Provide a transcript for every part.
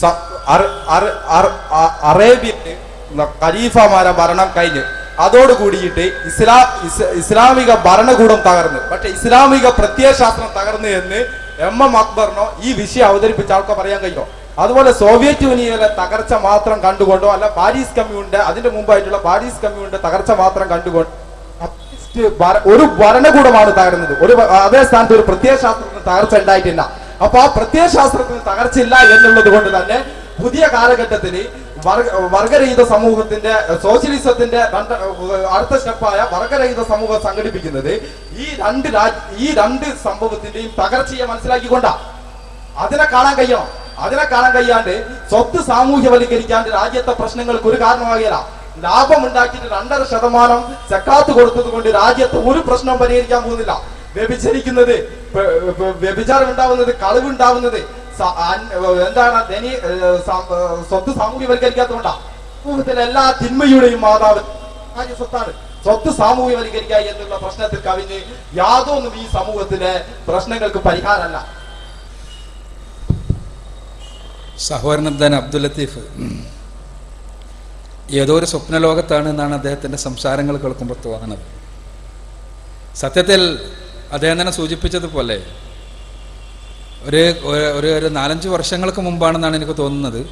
സ- അറ- അറ- അറ- അ- അറേബ്യയിൽ ഖലീഫമാരെ ഭരണം കഴിഞ്ഞ് അതോട് കൂടിയിട്ട് ഇസ്ലാ ഇസ്ലാമിക ഭരണകൂടം തകർന്ന്. പക്ഷെ ഇസ്ലാമിക പ്രത്യയശാസ്ത്രം തകർന്നു എന്ന് എം എം അക്ബറിനോ ഈ വിഷയം അവതരിപ്പിച്ച ആൾക്കോ പറയാൻ കഴിയോ അതുപോലെ സോവിയറ്റ് യൂണിയനിലെ തകർച്ച മാത്രം കണ്ടുകൊണ്ടോ അല്ല പാരീസ് കമ്മ്യൂണിന്റെ അതിന്റെ മുമ്പായിട്ടുള്ള പാരീസ് കമ്മ്യൂണിന്റെ തകർച്ച മാത്രം കണ്ടുകൊണ്ട് ഭര- ഒരു ഭരണകൂടമാണ് തകർന്നത്. ഒരു അതേ സ്ഥാനത്ത് ഒരു പ്രത്യയശാസ്ത്രത്തിന് തകർച്ച ഉണ്ടായിട്ടില്ല. അപ്പൊ ആ പ്രത്യയശാസ്ത്രത്തിന് തകർച്ചയില്ല എന്നുള്ളത് കൊണ്ട് തന്നെ പുതിയ കാലഘട്ടത്തിൽ വർഗ- വർഗരഹിത സമൂഹത്തിന്റെ സോഷ്യലിസത്തിന്റെ രണ്ട് അടുത്ത സ്റ്റെപ്പായ വർഗരഹിത സമൂഹം സംഘടിപ്പിക്കുന്നത് ഈ രണ്ട് ഈ രണ്ട് സംഭവത്തിന്റെയും തകർച്ചയെ മനസ്സിലാക്കിക്കൊണ്ട. അതിനെ കാണാൻ കഴിയണം. അതിനെ കാണാൻ കഴിയാണ്ട് സ്വത്ത് സാമൂഹ്യവൽക്കരിക്കാണ്ട് രാജ്യത്തെ പ്രശ്നങ്ങൾക്ക് ഒരു കാരണമാകില്ല ലാഭം ഉണ്ടാക്കിയിട്ട് രണ്ടര ശതമാനം സക്കാത്ത് കൊടുത്തത് കൊണ്ട് രാജ്യത്ത് ഒരു പ്രശ്നം പരിഹരിക്കാൻ പോകുന്നില്ല. വ്യഭിചരിക്കുന്നത് വ്യഭിചാരം ഉണ്ടാവുന്നത് കളവുണ്ടാവുന്നത് എന്താണ് ധനി സ്വത്ത് സാമൂഹ്യവൽക്കരിക്കാത്തതുകൊണ്ടാ സമൂഹത്തിലെ എല്ലാ തിന്മയുടെയും മാതാവ് സ്വത്താണ്. സ്വത്ത് സാമൂഹ്യവൽക്കരിക്കുക എന്നുള്ള പ്രശ്നത്തിൽ കവിഞ്ഞ് യാതൊന്നും ഈ സമൂഹത്തിലെ പ്രശ്നങ്ങൾക്ക് പരിഹാരമല്ല. സഹോദരൻ അബ്ദുൽ ലത്തീഫ് ഏതോ ഒരു സ്വപ്നലോകത്താണ് എന്നാണ് അദ്ദേഹത്തിന്റെ സംസാരങ്ങൾ കേൾക്കുമ്പോൾ തോന്നുന്നത്. സത്യത്തിൽ അദ്ദേഹം തന്നെ സൂചിപ്പിച്ചതുപോലെ ഒരു ഒരു- ഒരു നാലഞ്ച് വർഷങ്ങൾക്ക് മുമ്പാണെന്നാണ് എനിക്ക് തോന്നുന്നത്.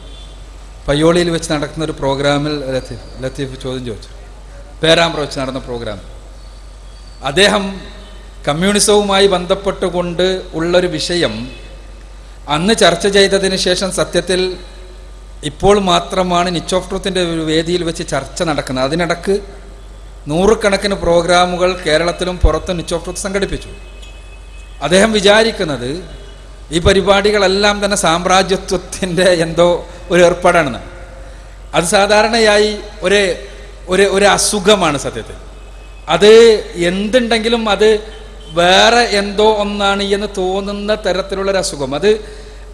പയ്യോളിയിൽ വെച്ച് നടക്കുന്ന ഒരു പ്രോഗ്രാമിൽ ലത്തീഫ് ലത്തീഫ് ചോദ്യം ചോദിച്ചു. പേരാമ്പ്ര വെച്ച് നടന്ന പ്രോഗ്രാം. അദ്ദേഹം കമ്മ്യൂണിസവുമായി ബന്ധപ്പെട്ടുകൊണ്ട് ഉള്ളൊരു വിഷയം അന്ന് ചർച്ച ചെയ്തതിന് ശേഷം സത്യത്തിൽ ഇപ്പോൾ മാത്രമാണ് നിച്ച് ഓഫ് ട്രൂത്തിന്റെ ഒരു വേദിയിൽ വെച്ച് ചർച്ച നടക്കുന്നത്. അതിനിടക്ക് നൂറുകണക്കിന് പ്രോഗ്രാമുകൾ കേരളത്തിലും പുറത്തും നിച്ച് ഓഫ് ട്രൂത്ത് സംഘടിപ്പിച്ചു. അദ്ദേഹം വിചാരിക്കുന്നത് ഈ പരിപാടികളെല്ലാം തന്നെ സാമ്രാജ്യത്വത്തിന്റെ എന്തോ ഒരു ഏർപ്പാടാണെന്ന്. അത് സാധാരണയായി ഒരു ഒരു ഒരു അസുഖമാണ് സത്യത്തിൽ. അത് എന്തുണ്ടെങ്കിലും അത് വേറെ എന്തോ ഒന്നാണ് എന്ന് തോന്നുന്ന തരത്തിലുള്ളൊരു അസുഖം അത്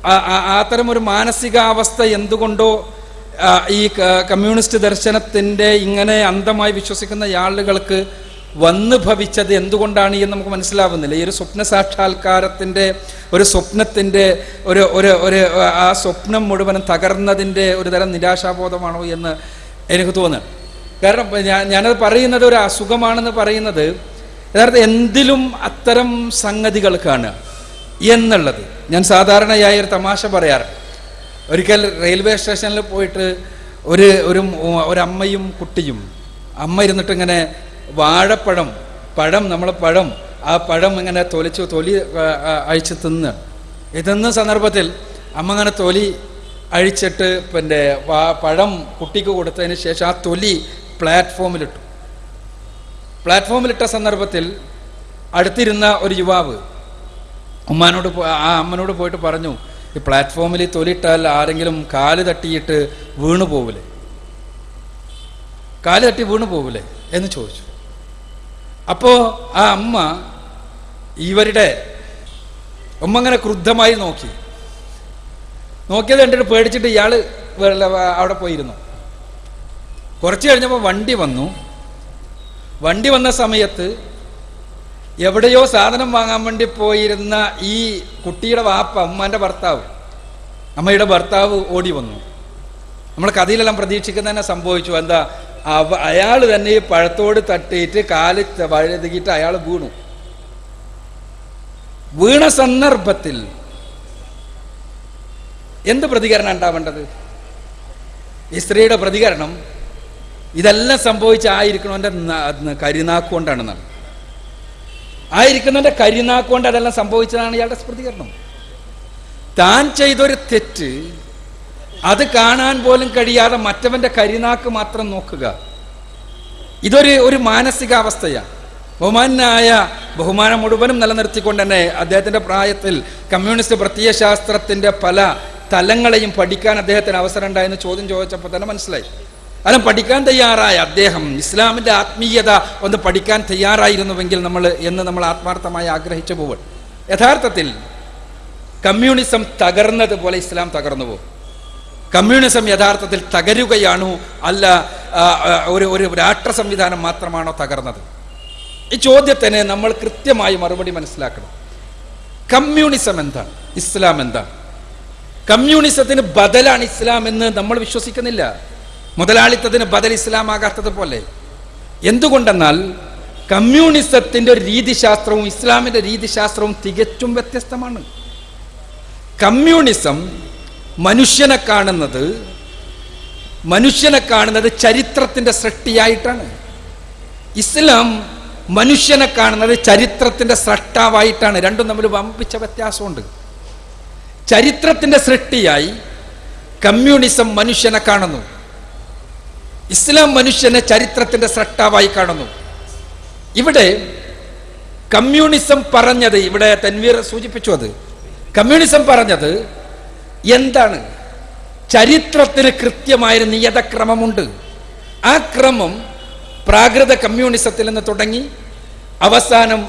അത്തരം ഒരു മാനസികാവസ്ഥ എന്തുകൊണ്ടോ ഈ കമ്മ്യൂണിസ്റ്റ് ദർശനത്തിന്റെ ഇങ്ങനെ അന്ധമായി വിശ്വസിക്കുന്ന ആളുകൾക്ക് വന്നു ഭവിച്ചത് എന്തുകൊണ്ടാണ് എന്ന് നമുക്ക് മനസ്സിലാവുന്നില്ല. ഈ ഒരു സ്വപ്ന സാക്ഷാത്കാരത്തിന്റെ ഒരു സ്വപ്നത്തിന്റെ ഒരു ഒരു ഒരു ആ സ്വപ്നം മുഴുവനും തകർന്നതിന്റെ ഒരു തരം നിരാശാബോധമാണോ എന്ന് എനിക്ക് തോന്നുന്നു. കാരണം ഞാൻ ഞാനത് പറയുന്നത് ഒരു അസുഖമാണെന്ന് പറയുന്നത് യഥാർത്ഥ എന്തിലും അത്തരം സംഗതികൾക്കാണ് എന്നുള്ളത്. ഞാൻ സാധാരണയായി ഒരു തമാശ പറയാറ്. ഒരിക്കൽ റെയിൽവേ സ്റ്റേഷനിൽ പോയിട്ട് ഒരു ഒരു ഒരമ്മയും കുട്ടിയും അമ്മ ഇരുന്നിട്ട് ഇങ്ങനെ വാഴപ്പഴം പഴം നമ്മളെ പഴം ആ പഴം ഇങ്ങനെ തൊലിച്ച് തൊലി അഴിച്ച് തിന്ന്. ഇതെന്ന തിന്ന സന്ദർഭത്തിൽ അമ്മ ഇങ്ങനെ തൊലി അഴിച്ചിട്ട് പിന്നെ പഴം കുട്ടിക്ക് കൊടുത്തതിന് ശേഷം ആ തൊലി പ്ലാറ്റ്ഫോമിലിട്ടു. പ്ലാറ്റ്ഫോമിലിട്ട സന്ദർഭത്തിൽ അടുത്തിരുന്ന ഒരു യുവാവ് ഉമ്മാനോട് ആ അമ്മനോട് പോയിട്ട് പറഞ്ഞു ഈ പ്ലാറ്റ്ഫോമിൽ തൊലിട്ടാൽ ആരെങ്കിലും കാൽ തട്ടിയിട്ട് വീണു പോവില്ലേ? കാൽ തട്ടി വീണു പോവില്ലേ എന്ന് ചോദിച്ചു. അപ്പോ ആ അമ്മ ഇവരുടെ ഉമ്മ അങ്ങനെ ക്രുദ്ധമായി നോക്കി. നോക്കിയത് കണ്ടിട്ട് പേടിച്ചിട്ട് ഇയാൾ അവിടെ പോയിരുന്നു. കുറച്ച് കഴിഞ്ഞപ്പോൾ വണ്ടി വന്നു. വണ്ടി വന്ന സമയത്ത് എവിടെയോ സാധനം വാങ്ങാൻ വേണ്ടി പോയിരുന്ന ഈ കുട്ടിയുടെ വാപ്പ അമ്മാന്റെ ഭർത്താവ് അമ്മയുടെ ഭർത്താവ് ഓടി വന്നു. നമ്മൾ കഥയിലെല്ലാം പ്രതീക്ഷിക്കുന്ന തന്നെ സംഭവിച്ചു. എന്താ അയാൾ തന്നെ ഈ പഴത്തോട് തട്ടിയിട്ട് കാൽ വഴുതുകിട്ട് അയാൾ വീണു. വീണ സന്ദർഭത്തിൽ എന്ത് പ്രതികരണം ഉണ്ടാവേണ്ടത്? ഈ സ്ത്രീയുടെ പ്രതികരണം ഇതെല്ലാം സംഭവിച്ചായിരിക്കണോ എന്റെ കരുനാക്കുകൊണ്ടാണ് ആയിരിക്കുന്നവന്റെ കരിനാക്കുകൊണ്ട് അതെല്ലാം സംഭവിച്ചതാണ് ഇയാളുടെ സ്മൃതികരണം താൻ ചെയ്തൊരു തെറ്റ് അത് കാണാൻ പോലും കഴിയാതെ മറ്റവന്റെ കരിനാക്ക് മാത്രം നോക്കുക. ഇതൊരു ഒരു മാനസികാവസ്ഥയാണ് ബഹുമാനായ ബഹുമാനം മുഴുവനും നിലനിർത്തിക്കൊണ്ട് തന്നെ അദ്ദേഹത്തിന്റെ പ്രായത്തിൽ കമ്മ്യൂണിസ്റ്റ് പ്രത്യയശാസ്ത്രത്തിന്റെ പല തലങ്ങളെയും പഠിക്കാൻ അദ്ദേഹത്തിന് അവസരം ഉണ്ടായെന്ന് ചോദ്യം ചോദിച്ചപ്പോൾ തന്നെ മനസ്സിലായി. അല്ല പഠിക്കാൻ തയ്യാറായ അദ്ദേഹം ഇസ്ലാമിന്റെ ആത്മീയത ഒന്ന് പഠിക്കാൻ തയ്യാറായിരുന്നുവെങ്കിൽ നമ്മൾ എന്ന് നമ്മൾ ആത്മാർത്ഥമായി ആഗ്രഹിച്ചു പോവുക യഥാർത്ഥത്തിൽ കമ്മ്യൂണിസം തകർന്നതുപോലെ ഇസ്ലാം തകർന്നു പോകും. കമ്മ്യൂണിസം യഥാർത്ഥത്തിൽ തകരുകയാണോ? അല്ല ഒരു ഒരു രാഷ്ട്ര സംവിധാനം മാത്രമാണോ തകർന്നത്? ഈ ചോദ്യത്തിന് നമ്മൾ കൃത്യമായി മറുപടി മനസ്സിലാക്കണം. കമ്മ്യൂണിസം എന്താണ്? ഇസ്ലാം എന്താണ്? കമ്മ്യൂണിസത്തിന് ബദലാണ് ഇസ്ലാം എന്ന് നമ്മൾ വിശ്വസിക്കുന്നില്ല. മുതലാളിത്തത്തിന് ബദൽ ഇസ്ലാം ആകാത്തത് പോലെ എന്തുകൊണ്ടെന്നാൽ കമ്മ്യൂണിസത്തിന്റെ രീതിശാസ്ത്രവും ഇസ്ലാമിന്റെ രീതിശാസ്ത്രവും തികച്ചും വ്യത്യസ്തമാണ്. കമ്മ്യൂണിസം മനുഷ്യനെ കാണുന്നത് മനുഷ്യനെ കാണുന്നത് ചരിത്രത്തിന്റെ സൃഷ്ടിയായിട്ടാണ്. ഇസ്ലാം മനുഷ്യനെ കാണുന്നത് ചരിത്രത്തിന്റെ സൃഷ്ടാവായിട്ടാണ് രണ്ടും തമ്മിൽ വമ്പിച്ച വ്യത്യാസമുണ്ട്. ചരിത്രത്തിന്റെ സൃഷ്ടിയായി കമ്മ്യൂണിസം മനുഷ്യനെ കാണുന്നു. ഇസ്ലാം മനുഷ്യനെ ചരിത്രത്തിന്റെ സ്രട്ടാവായി കാണുന്നു. ഇവിടെ കമ്മ്യൂണിസം പറഞ്ഞത് ഇവിടെ തൻവീർ സൂചിപ്പിച്ചു അത്. കമ്മ്യൂണിസം പറഞ്ഞത് എന്താണ്? ചരിത്രത്തിന് കൃത്യമായൊരു നിയതക്രമമുണ്ട്. ആ ക്രമം പ്രാകൃത കമ്മ്യൂണിസത്തിൽ നിന്ന് തുടങ്ങി അവസാനം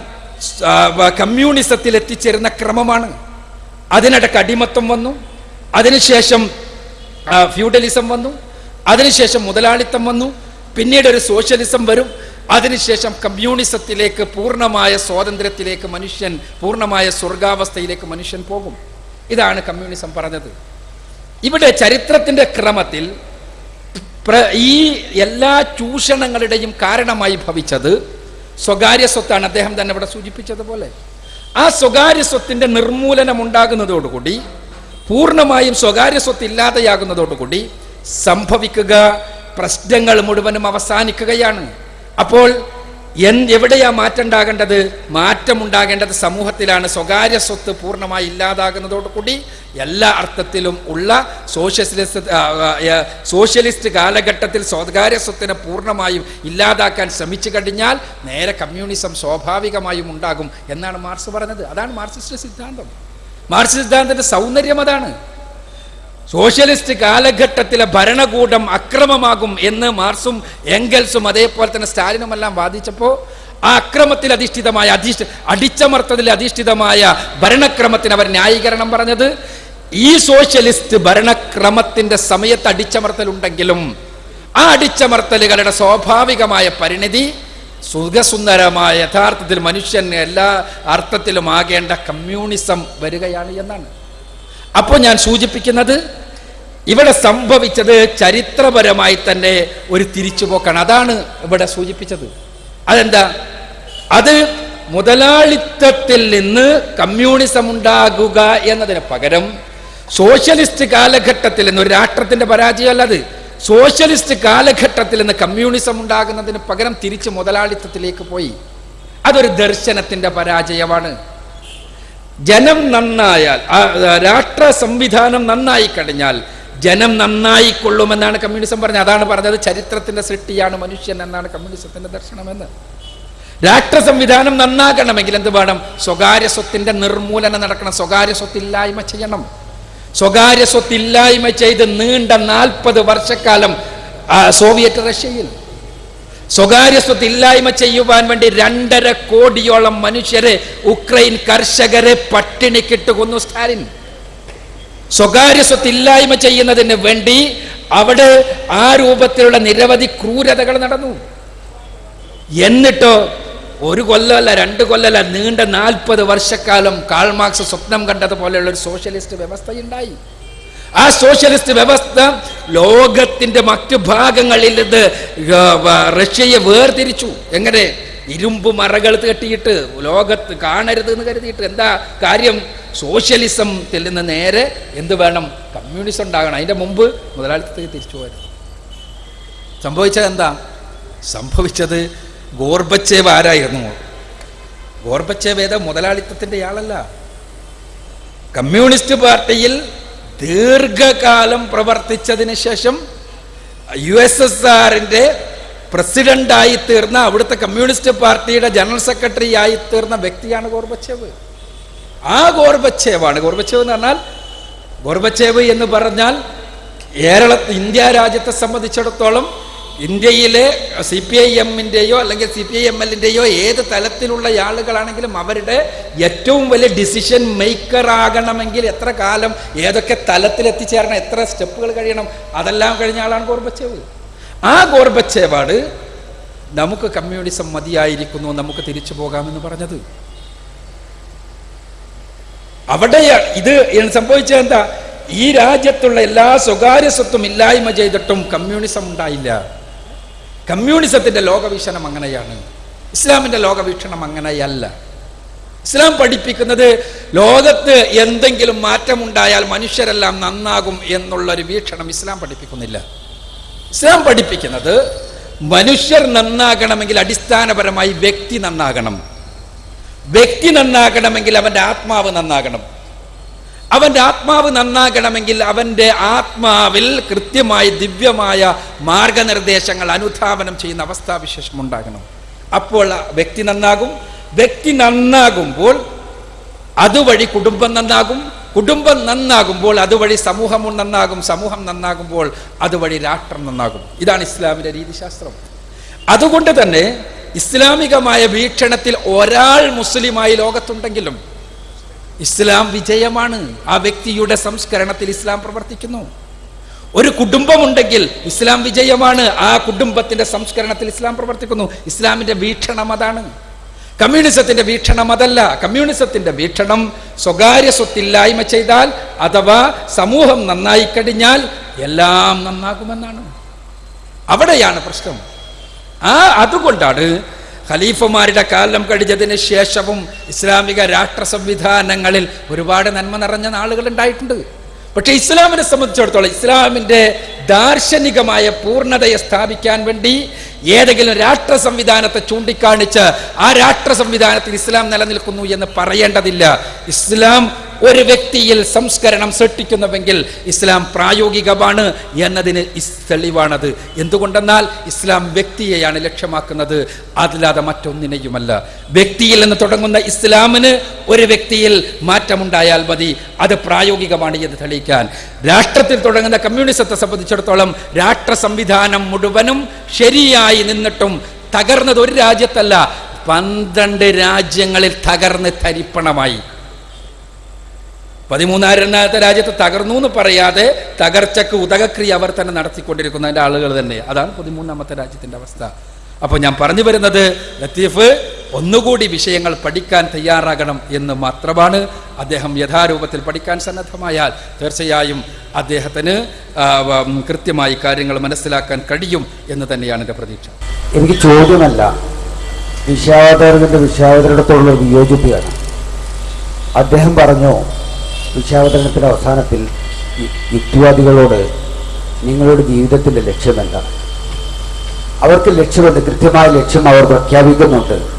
കമ്മ്യൂണിസത്തിൽ എത്തിച്ചേരുന്ന ക്രമമാണ്. അതിനിടക്ക് അടിമത്തം വന്നു. അതിനുശേഷം ഫ്യൂഡലിസം വന്നു. അതിനുശേഷം മുതലാളിത്തം വന്നു. പിന്നീട് ഒരു സോഷ്യലിസം വരും. അതിനുശേഷം കമ്മ്യൂണിസത്തിലേക്ക് പൂർണമായ സ്വാതന്ത്ര്യത്തിലേക്ക് മനുഷ്യൻ പൂർണമായ സ്വർഗാവസ്ഥയിലേക്ക് മനുഷ്യൻ പോകും. ഇതാണ് കമ്മ്യൂണിസം പറഞ്ഞത്. ഇവിടെ ചരിത്രത്തിന്റെ ക്രമത്തിൽ ഈ എല്ലാ ചൂഷണങ്ങളുടെയും കാരണമായി ഭവിച്ചത് സ്വകാര്യ സ്വത്താണ്. അദ്ദേഹം തന്നെ ഇവിടെ സൂചിപ്പിച്ചതുപോലെ. ആ സ്വകാര്യ സ്വത്തിന്റെ നിർമൂലനം ഉണ്ടാകുന്നതോടുകൂടി പൂർണമായും സ്വകാര്യ സ്വത്ത് ഇല്ലാതെയാകുന്നതോടുകൂടി സംഭവിക്കുക പ്രശ്നങ്ങൾ മുഴുവനും അവസാനിക്കുകയാണ്. അപ്പോൾ എൻ എവിടെയാ മാറ്റം ഉണ്ടാകേണ്ടത് മാറ്റം ഉണ്ടാകേണ്ടത് സമൂഹത്തിലാണ്. സ്വകാര്യ സ്വത്ത് പൂർണമായി ഇല്ലാതാകുന്നതോടുകൂടി എല്ലാ അർത്ഥത്തിലും ഉള്ള സോഷ്യലിസ്റ്റ് സോഷ്യലിസ്റ്റ് കാലഘട്ടത്തിൽ സ്വകാര്യ സ്വത്തിനെ പൂർണമായും ഇല്ലാതാക്കാൻ ശ്രമിച്ചു കഴിഞ്ഞാൽ നേരെ കമ്മ്യൂണിസം സ്വാഭാവികമായും ഉണ്ടാകും എന്നാണ് മാർക്സ് പറഞ്ഞത്. അതാണ് മാർക്സിസ്റ്റ് സിദ്ധാന്തം. മാർക്സ് സിദ്ധാന്തത്തിന്റെ സൗന്ദര്യം അതാണ്. സോഷ്യലിസ്റ്റ് കാലഘട്ടത്തിലെ ഭരണകൂടം അക്രമമാകും എന്ന് മാർസും എംഗൽസും അതേപോലെ തന്നെ സ്റ്റാലിനും എല്ലാം വാദിച്ചപ്പോൾ ആ അക്രമത്തിൽ അധിഷ്ഠിതമായ അധിഷ്ഠ അടിച്ചമർത്തതിൽ അധിഷ്ഠിതമായ ഭരണക്രമത്തിന് അവർ ന്യായീകരണം പറഞ്ഞത്. ഈ സോഷ്യലിസ്റ്റ് ഭരണക്രമത്തിന്റെ സമയത്ത് അടിച്ചമർത്തലുണ്ടെങ്കിലും ആ അടിച്ചമർത്തലുകളുടെ സ്വാഭാവികമായ പരിണിതി സുഖസുന്ദരമായ യഥാർത്ഥത്തിൽ മനുഷ്യൻ എല്ലാ അർത്ഥത്തിലും ആകേണ്ട കമ്മ്യൂണിസം വരികയാണ് എന്നാണ്. അപ്പോൾ ഞാൻ സൂചിപ്പിക്കുന്നത് ഇവിടെ സംഭവിച്ചത് ചരിത്രപരമായി തന്നെ ഒരു തിരിച്ചുപോക്കാണ്. അതാണ് ഇവിടെ സൂചിപ്പിച്ചത്. അതെന്താ? അത് മുതലാളിത്തത്തിൽ നിന്ന് കമ്മ്യൂണിസം ഉണ്ടാകുക എന്നതിന് പകരം സോഷ്യലിസ്റ്റ് കാലഘട്ടത്തിൽ നിന്ന് ഒരു രാഷ്ട്രത്തിന്റെ പരാജയമല്ല അത്. സോഷ്യലിസ്റ്റ് കാലഘട്ടത്തിൽ നിന്ന് കമ്മ്യൂണിസം ഉണ്ടാകുന്നതിന് പകരം തിരിച്ച് മുതലാളിത്തത്തിലേക്ക് പോയി. അതൊരു ദർശനത്തിന്റെ പരാജയമാണ്. ജനം നന്നായാൽ രാഷ്ട്ര സംവിധാനം നന്നായി കഴിഞ്ഞാൽ ജനം നന്നായി കൊള്ളുമെന്നാണ് കമ്മ്യൂണിസം പറഞ്ഞത്. അതാണ് പറഞ്ഞത് ചരിത്രത്തിന്റെ സൃഷ്ടിയാണ് മനുഷ്യൻ എന്നാണ് കമ്മ്യൂണിസത്തിന്റെ ദർശനമെന്ന്. രാഷ്ട്ര സംവിധാനം നന്നാകണമെങ്കിൽ എന്ത് വേണം? സ്വകാര്യ സ്വത്തിന്റെ നിർമൂലനം നടക്കണം. സ്വകാര്യ സ്വത്തില്ലായ്മ ചെയ്യണം. സ്വകാര്യ സ്വത്തില്ലായ്മ ചെയ്ത് നീണ്ട നാൽപ്പത് വർഷക്കാലം സോവിയറ്റ് റഷ്യയിൽ. സ്വകാര്യ സ്വത്ത് ഇല്ലായ്മ ചെയ്യുവാൻ വേണ്ടി രണ്ടര കോടിയോളം മനുഷ്യരെ ഉക്രൈൻ കർഷകരെ പട്ടിണിക്കിട്ട് കൊന്നു സ്റ്റാലിൻ. സ്വകാര്യ സ്വത്ത് ഇല്ലായ്മ ചെയ്യുന്നതിന് വേണ്ടി അവിടെ ആ രൂപത്തിലുള്ള നിരവധി ക്രൂരതകൾ നടന്നു. എന്നിട്ടോ ഒരു കൊല്ലമല്ല രണ്ട് കൊല്ലമല്ല നീണ്ട നാൽപ്പത് വർഷക്കാലം കാൾമാർക്സ് സ്വപ്നം കണ്ടതുപോലെയുള്ള ഒരു സോഷ്യലിസ്റ്റ് വ്യവസ്ഥയുണ്ടായി. ആ സോഷ്യലിസ്റ്റ് വ്യവസ്ഥ ലോകത്തിന്റെ മറ്റു ഭാഗങ്ങളിൽ ഇത് റഷ്യയെ വേർതിരിച്ചു. എങ്ങനെ? ഇരുമ്പ് മറകൾ കെട്ടിയിട്ട് ലോകത്ത് കാണരുത് എന്ന് കരുതിയിട്ട്. എന്താ കാര്യം? സോഷ്യലിസത്തിൽ നിന്ന് നേരെ എന്ത് വേണം? കമ്മ്യൂണിസം ഉണ്ടാകണം. അതിന്റെ മുമ്പ് മുതലാളിത്തത്തിൽ തിരിച്ചു പോയത്. സംഭവിച്ചത് എന്താ? സംഭവിച്ചത് ഗോർബച്ചേവ് ആരായിരുന്നു? ഗോർബച്ചേവ് ഏതാ മുതലാളിത്തത്തിന്റെ ആളല്ല. കമ്മ്യൂണിസ്റ്റ് പാർട്ടിയിൽ ദീർഘകാലം പ്രവർത്തിച്ചതിന് ശേഷം യു എസ് എസ് ആറിന്റെ പ്രസിഡന്റായി തീർന്ന അവിടുത്തെ കമ്മ്യൂണിസ്റ്റ് പാർട്ടിയുടെ ജനറൽ സെക്രട്ടറി ആയി തീർന്ന വ്യക്തിയാണ് ഗോർബച്ചേവ്. ആ ഗോർബച്ചേവാണ്. ഗോർബച്ചേവ് എന്ന് പറഞ്ഞാൽ ഗോർബച്ചേവ് എന്ന് പറഞ്ഞാൽ കേരള ഇന്ത്യ രാജ്യത്തെ സംബന്ധിച്ചിടത്തോളം ഇന്ത്യയിലെ സി പി ഐ എമ്മിന്റെയോ അല്ലെങ്കിൽ സി പി ഐ എം എല്ലിന്റെയോ ഏത് തലത്തിലുള്ള ആളുകളാണെങ്കിലും അവരുടെ ഏറ്റവും വലിയ ഡിസിഷൻ മേക്കർ ആകണമെങ്കിൽ എത്ര കാലം ഏതൊക്കെ തലത്തിൽ എത്തിച്ചേരണം എത്ര സ്റ്റെപ്പുകൾ കഴിയണം അതെല്ലാം കഴിഞ്ഞ ആളാണ് ഗോർബച്ചേവ്. ആ ഗോർബച്ചേവാണ് നമുക്ക് കമ്മ്യൂണിസം മതിയായിരിക്കുന്നു നമുക്ക് തിരിച്ചു പോകാമെന്ന് പറഞ്ഞത്. അവിടെ ഇത് സംഭവിച്ചത് എന്താ? ഈ രാജ്യത്തുള്ള എല്ലാ സ്വകാര്യ സ്വത്തും ഇല്ലായ്മ ചെയ്തിട്ടും കമ്മ്യൂണിസം ഉണ്ടായില്ല. കമ്മ്യൂണിസത്തിന്റെ ലോകവീക്ഷണം അങ്ങനെയാണ്. ഇസ്ലാമിന്റെ ലോകവീക്ഷണം അങ്ങനെയല്ല. ഇസ്ലാം പഠിപ്പിക്കുന്നത് ലോകത്ത് എന്തെങ്കിലും മാറ്റമുണ്ടായാൽ മനുഷ്യരെല്ലാം നന്നാകും എന്നുള്ളൊരു വീക്ഷണം ഇസ്ലാം പഠിപ്പിക്കുന്നില്ല. ഇസ്ലാം പഠിപ്പിക്കുന്നത് മനുഷ്യർ നന്നാകണമെങ്കിൽ അടിസ്ഥാനപരമായി വ്യക്തി നന്നാകണം. വ്യക്തി നന്നാകണമെങ്കിൽ അവന്റെ ആത്മാവ് നന്നാകണം. അവന്റെ ആത്മാവ് നന്നാകണമെങ്കിൽ അവന്റെ ആത്മാവിൽ കൃത്യമായ ദിവ്യമായ മാർഗനിർദ്ദേശങ്ങൾ അനുധാവനം ചെയ്യുന്ന അവസ്ഥാവിശേഷം ഉണ്ടാകണം അപ്പോൾ വ്യക്തി നന്നാകും. വ്യക്തി നന്നാകുമ്പോൾ അതുവഴി കുടുംബം നന്നാകും. കുടുംബം നന്നാകുമ്പോൾ അതുവഴി സമൂഹം നന്നാകും. സമൂഹം നന്നാകുമ്പോൾ അതുവഴി രാഷ്ട്രം നന്നാകും. ഇതാണ് ഇസ്ലാമിന്റെ രീതിശാസ്ത്രം. അതുകൊണ്ട് തന്നെ ഇസ്ലാമികമായ വീക്ഷണത്തിൽ ഒരാൾ മുസ്ലിമായി ലോകത്തുണ്ടെങ്കിലും ഇസ്ലാം വിജയമാണ്. ആ വ്യക്തിയുടെ സംസ്കരണത്തിൽ ഇസ്ലാം പ്രവർത്തിക്കുന്നു. ഒരു കുടുംബമുണ്ടെങ്കിൽ ഇസ്ലാം വിജയമാണ്. ആ കുടുംബത്തിന്റെ സംസ്കരണത്തിൽ ഇസ്ലാം പ്രവർത്തിക്കുന്നു. ഇസ്ലാമിന്റെ വീക്ഷണം അതാണ്. കമ്മ്യൂണിസത്തിന്റെ വീക്ഷണം അതല്ല. കമ്മ്യൂണിസത്തിന്റെ വീക്ഷണം സ്വകാര്യ സ്വത്തില്ലായ്മ ചെയ്താൽ അഥവാ സമൂഹം നന്നായി കഴിഞ്ഞാൽ എല്ലാം നന്നാകുമെന്നാണ്. അവിടെയാണ് പ്രശ്നം. ആ അതുകൊണ്ടാണ് ഖലീഫമാരുടെ കാലം കഴിഞ്ഞതിന് ശേഷവും ഇസ്ലാമിക രാഷ്ട്ര സംവിധാനങ്ങളിൽ ഒരുപാട് നന്മ നിറഞ്ഞ നാളുകൾ ഉണ്ടായിട്ടുണ്ട്. പക്ഷേ ഇസ്ലാമിനെ സംബന്ധിച്ചിടത്തോളം ഇസ്ലാമിന്റെ ദാർശനികമായ പൂർണതയെ സ്ഥാപിക്കാൻ വേണ്ടി ഏതെങ്കിലും രാഷ്ട്ര സംവിധാനത്തെ ചൂണ്ടിക്കാണിച്ച് ആ രാഷ്ട്ര സംവിധാനത്തിൽ ഇസ്ലാം നിലനിൽക്കുന്നു എന്ന് പറയേണ്ടതില്ല. ഇസ്ലാം ഒരു വ്യക്തിയിൽ സംസ്കരണം സൃഷ്ടിക്കുന്നുവെങ്കിൽ ഇസ്ലാം പ്രായോഗികമാണ് എന്നതിന് തെളിവാണത്. എന്തുകൊണ്ടെന്നാൽ ഇസ്ലാം വ്യക്തിയെയാണ് ലക്ഷ്യമാക്കുന്നത്. അതില്ലാതെ മറ്റൊന്നിനെയുമല്ല. വ്യക്തിയിൽ നിന്ന് തുടങ്ങുന്ന ഇസ്ലാമിന് ഒരു വ്യക്തിയിൽ മാറ്റമുണ്ടായാൽ മതി. അത് പ്രായോഗികമാണ് എന്ന് തെളിയിക്കാൻ. രാഷ്ട്രത്തിൽ തുടങ്ങുന്ന കമ്മ്യൂണിസത്തെ സംബന്ധിച്ചിടത്തോളം രാഷ്ട്ര സംവിധാനം മുഴുവനും ശരിയായി നിന്നിട്ടും തകർന്നത് ഒരു രാജ്യത്തല്ല. പന്ത്രണ്ട് രാജ്യങ്ങളിൽ തകർന്ന് തരിപ്പണമായി. പതിമൂന്നായിരണ്ടാമത്തെ രാജ്യത്ത് തകർന്നു എന്ന് പറയാതെ തകർച്ചക്ക് ഉദകക്രിയ അവർ തന്നെ നടത്തിക്കൊണ്ടിരിക്കുന്നതിന്റെ ആളുകൾ തന്നെ. അതാണ് പതിമൂന്നാമത്തെ രാജ്യത്തിന്റെ അവസ്ഥ. അപ്പോൾ ഞാൻ പറഞ്ഞു വരുന്നത് ലത്തീഫ് ഒന്നുകൂടി വിഷയങ്ങൾ പഠിക്കാൻ തയ്യാറാകണം എന്ന് മാത്രമാണ് അദ്ദേഹം യഥാരൂപത്തിൽ പഠിക്കാൻ സന്നദ്ധമായാൽ തീർച്ചയായും അദ്ദേഹത്തിന് കൃത്യമായി കാര്യങ്ങൾ മനസ്സിലാക്കാൻ കഴിയും എന്ന് തന്നെയാണ് എന്റെ പ്രതീക്ഷ. എനിക്ക് ചോദ്യമല്ല. വിശ്വാവതാരകന്റെ വിശ്വാവതരണത്തോടുള്ള വിയോജിപ്പിയാണ് അദ്ദേഹം പറഞ്ഞു? വിശ്വാവതരണത്തിന്റെ അവസാനത്തിൽ യുക്തിവാദികളോട് നിങ്ങളുടെ ജീവിതത്തിന്റെ ലക്ഷ്യമെന്താണ്? അവർക്ക് ലക്ഷ്യമുണ്ട് കൃത്യമായ ലക്ഷ്യം അവർ പ്രഖ്യാപിക്കുന്നുണ്ട്.